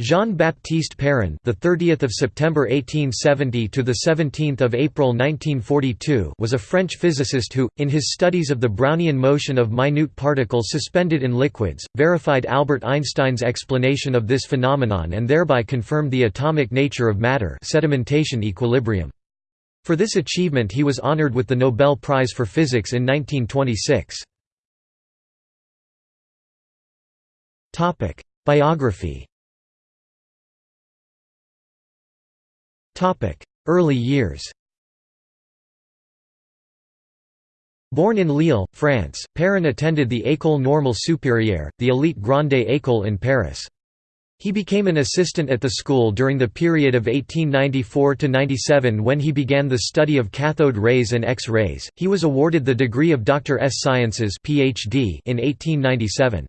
Jean-Baptiste Perrin, the 30th of September 1870 to the 17th of April 1942, was a French physicist who, in his studies of the Brownian motion of minute particles suspended in liquids, verified Albert Einstein's explanation of this phenomenon and thereby confirmed the atomic nature of matter, sedimentation equilibrium. For this achievement he was honored with the Nobel Prize for Physics in 1926. Topic: Biography Early years Born in Lille, France, Perrin attended the École Normale Supérieure, the elite Grande École in Paris. He became an assistant at the school during the period of 1894 to 97 when he began the study of cathode rays and X-rays. He was awarded the degree of Doctor ès Sciences PhD in 1897.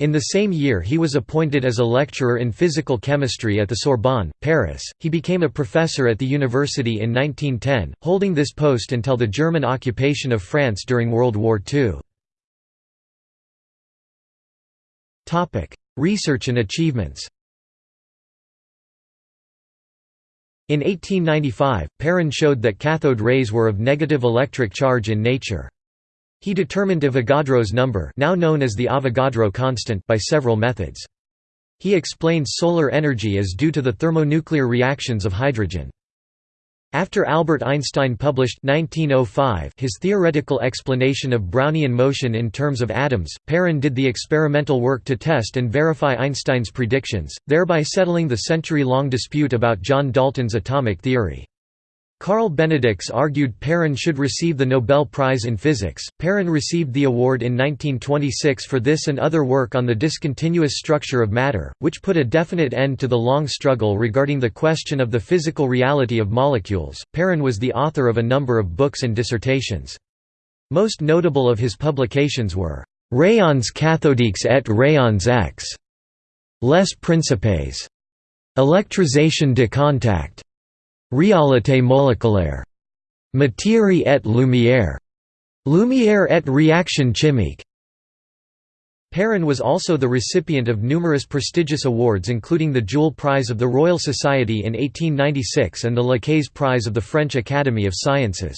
In the same year he was appointed as a lecturer in physical chemistry at the Sorbonne, Paris. He became a professor at the university in 1910, holding this post until the German occupation of France during World War II. Topic: Research and achievements. In 1895, Perrin showed that cathode rays were of negative electric charge in nature. He determined Avogadro's number now known as the Avogadro constant by several methods. He explained solar energy as due to the thermonuclear reactions of hydrogen. After Albert Einstein published 1905 his theoretical explanation of Brownian motion in terms of atoms, Perrin did the experimental work to test and verify Einstein's predictions, thereby settling the century-long dispute about John Dalton's atomic theory. Carl Benedicks argued Perrin should receive the Nobel Prize in Physics. Perrin received the award in 1926 for this and other work on the discontinuous structure of matter, which put a definite end to the long struggle regarding the question of the physical reality of molecules. Perrin was the author of a number of books and dissertations. Most notable of his publications were Rayons cathodiques et rayons X, Les Principes, Électrisation de contact, Réalité moléculaire. Matière et lumière. Lumière et réaction chimique. Perrin was also the recipient of numerous prestigious awards including the Joule Prize of the Royal Society in 1896 and the Lacaze Prize of the French Academy of Sciences.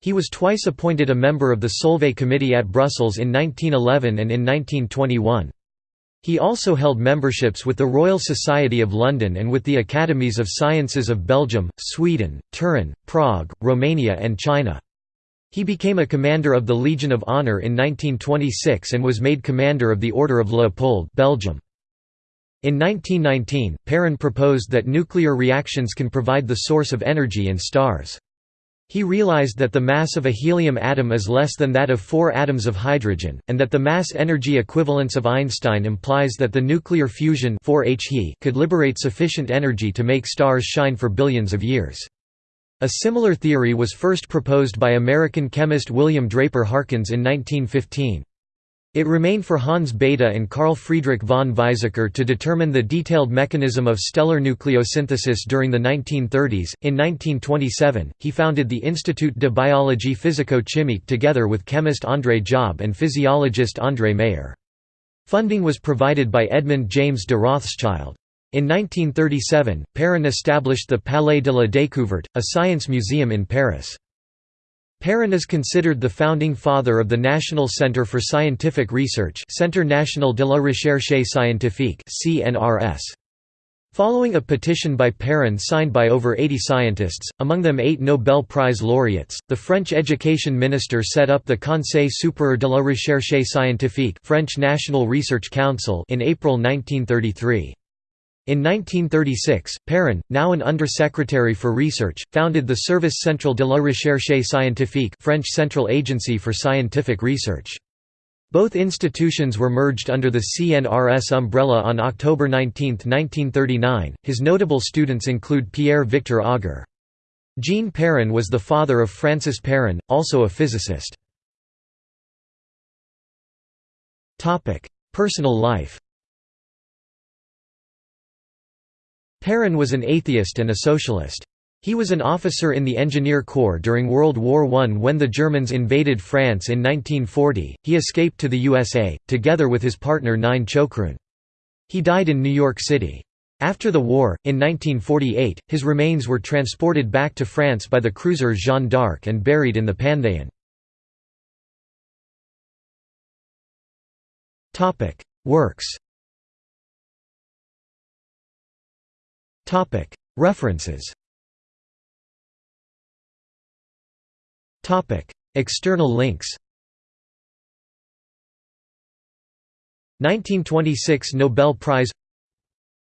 He was twice appointed a member of the Solvay Committee at Brussels in 1911 and in 1921. He also held memberships with the Royal Society of London and with the Academies of Sciences of Belgium, Sweden, Turin, Prague, Romania and China. He became a commander of the Legion of Honor in 1926 and was made commander of the Order of Leopold Belgium. In 1919, Perrin proposed that nuclear reactions can provide the source of energy in stars. He realized that the mass of a helium atom is less than that of four atoms of hydrogen, and that the mass-energy equivalence of Einstein implies that the nuclear fusion could liberate sufficient energy to make stars shine for billions of years. A similar theory was first proposed by American chemist William Draper Harkins in 1915. It remained for Hans Bethe and Carl Friedrich von Weizsäcker to determine the detailed mechanism of stellar nucleosynthesis during the 1930s. In 1927, he founded the Institut de biologie physico-chimique together with chemist André Job and physiologist André Mayer. Funding was provided by Edmund James de Rothschild. In 1937, Perrin established the Palais de la Découverte, a science museum in Paris. Perrin is considered the founding father of the National Centre for Scientific Research Centre National de la Recherche Scientifique. Following a petition by Perrin signed by over 80 scientists, among them eight Nobel Prize laureates, the French education minister set up the Conseil supérieur de la recherche scientifique French National Research Council in April 1933. In 1936, Perrin, now an undersecretary for research, founded the Service Central de la Recherche Scientifique French Central Agency for Scientific Research. Both institutions were merged under the CNRS umbrella on October 19, 1939. His notable students include Pierre Victor Auger. Jean Perrin was the father of Francis Perrin, also a physicist. Personal life Perrin was an atheist and a socialist. He was an officer in the Engineer Corps during World War I when the Germans invaded France in 1940. He escaped to the USA, together with his partner Nine Choucroun. He died in New York City. After the war, in 1948, his remains were transported back to France by the cruiser Jeanne d'Arc and buried in the Panthéon. Works References. External links. 1926 Nobel Prize.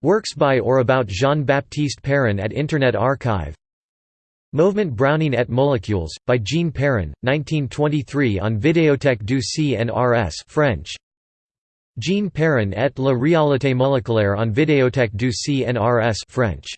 Works by or about Jean-Baptiste Perrin at Internet Archive. Mouvement brownien et Molécules, by Jean Perrin, 1923 on Vidéothèque du CNRS French. Jean Perrin et la réalité moléculaire on Vidéothèque du CNRS French.